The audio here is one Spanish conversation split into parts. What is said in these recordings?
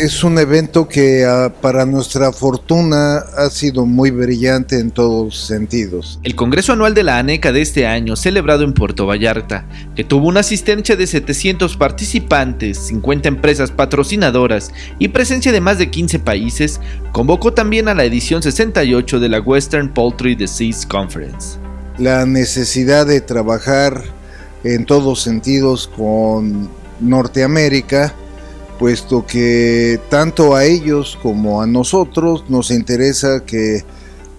Es un evento que ah, para nuestra fortuna ha sido muy brillante en todos sentidos. El Congreso Anual de la ANECA de este año, celebrado en Puerto Vallarta, que tuvo una asistencia de 700 participantes, 50 empresas patrocinadoras y presencia de más de 15 países, convocó también a la edición 68 de la Western Poultry Disease Conference. La necesidad de trabajar en todos sentidos con Norteamérica puesto que tanto a ellos como a nosotros nos interesa que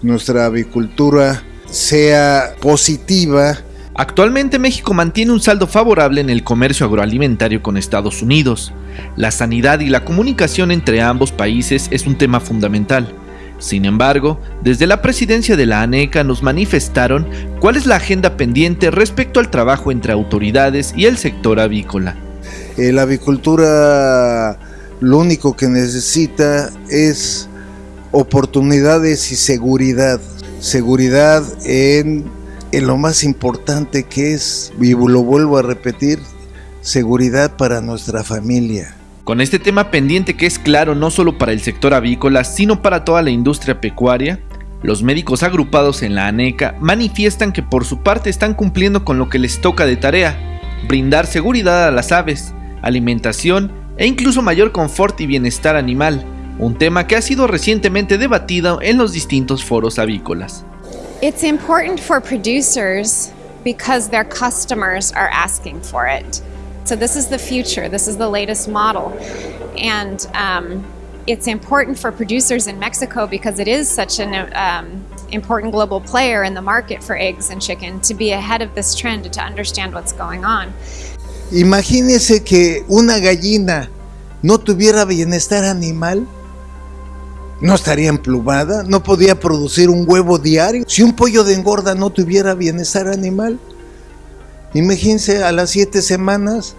nuestra avicultura sea positiva. Actualmente México mantiene un saldo favorable en el comercio agroalimentario con Estados Unidos. La sanidad y la comunicación entre ambos países es un tema fundamental. Sin embargo, desde la presidencia de la ANECA nos manifestaron cuál es la agenda pendiente respecto al trabajo entre autoridades y el sector avícola. Eh, la avicultura lo único que necesita es oportunidades y seguridad. Seguridad en, en lo más importante que es, y lo vuelvo a repetir, seguridad para nuestra familia. Con este tema pendiente que es claro no solo para el sector avícola, sino para toda la industria pecuaria, los médicos agrupados en la ANECA manifiestan que por su parte están cumpliendo con lo que les toca de tarea, brindar seguridad a las aves, alimentación e incluso mayor confort y bienestar animal, un tema que ha sido recientemente debatido en los distintos foros avícolas. It's important for producers because their customers are asking for it. So this is the future, this is the latest model. And um, it's important for producers in Mexico because it is such an um, important global player in the market for eggs and chicken to be ahead of this trend to understand what's going on. Imagínese que una gallina no tuviera bienestar animal, no estaría emplumada, no podía producir un huevo diario. Si un pollo de engorda no tuviera bienestar animal, imagínense a las siete semanas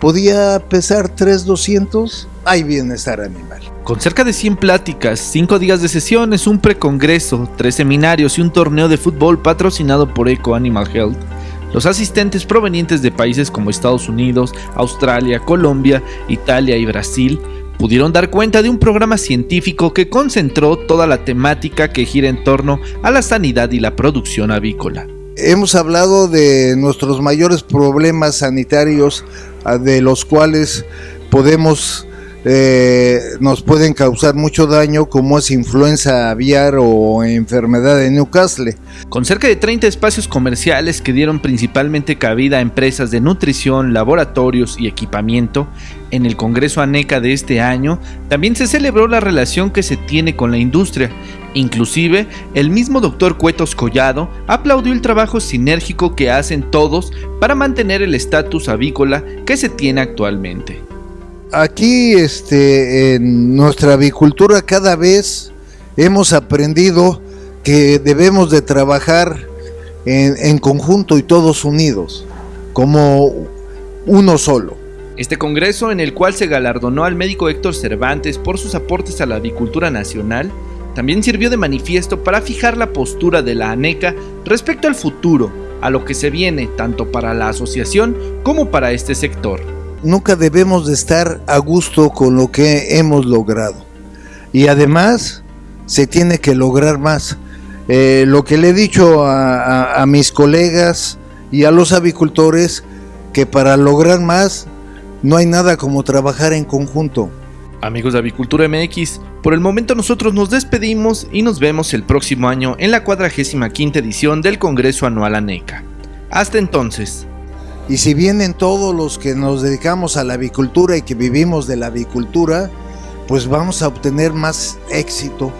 podía pesar 3,200, hay bienestar animal. Con cerca de 100 pláticas, 5 días de sesiones, un precongreso, 3 seminarios y un torneo de fútbol patrocinado por Eco Animal Health, los asistentes provenientes de países como Estados Unidos, Australia, Colombia, Italia y Brasil pudieron dar cuenta de un programa científico que concentró toda la temática que gira en torno a la sanidad y la producción avícola. Hemos hablado de nuestros mayores problemas sanitarios de los cuales podemos eh, nos pueden causar mucho daño como es influenza aviar o enfermedad de Newcastle. Con cerca de 30 espacios comerciales que dieron principalmente cabida a empresas de nutrición, laboratorios y equipamiento, en el Congreso ANECA de este año también se celebró la relación que se tiene con la industria. Inclusive, el mismo doctor Cuetos Collado aplaudió el trabajo sinérgico que hacen todos para mantener el estatus avícola que se tiene actualmente aquí este, en nuestra avicultura cada vez hemos aprendido que debemos de trabajar en, en, conjunto y todos unidos, como uno solo. Este congreso, en el cual se galardonó al médico Héctor Cervantes por sus aportes a la avicultura nacional, también sirvió de manifiesto para fijar la postura de la ANECA respecto al futuro, a lo que se viene tanto para la asociación como para este sector nunca debemos de estar a gusto con lo que hemos logrado. Y además se tiene que lograr más. Eh, lo que le he dicho a, a mis colegas y a los avicultores, que para lograr más no hay nada como trabajar en conjunto. Amigos de Avicultura MX, por el momento nosotros nos despedimos y nos vemos el próximo año en la 45 edición del Congreso Anual ANECA. Hasta entonces. Y si vienen todos los que nos dedicamos a la avicultura y que vivimos de la avicultura, pues vamos a obtener más éxito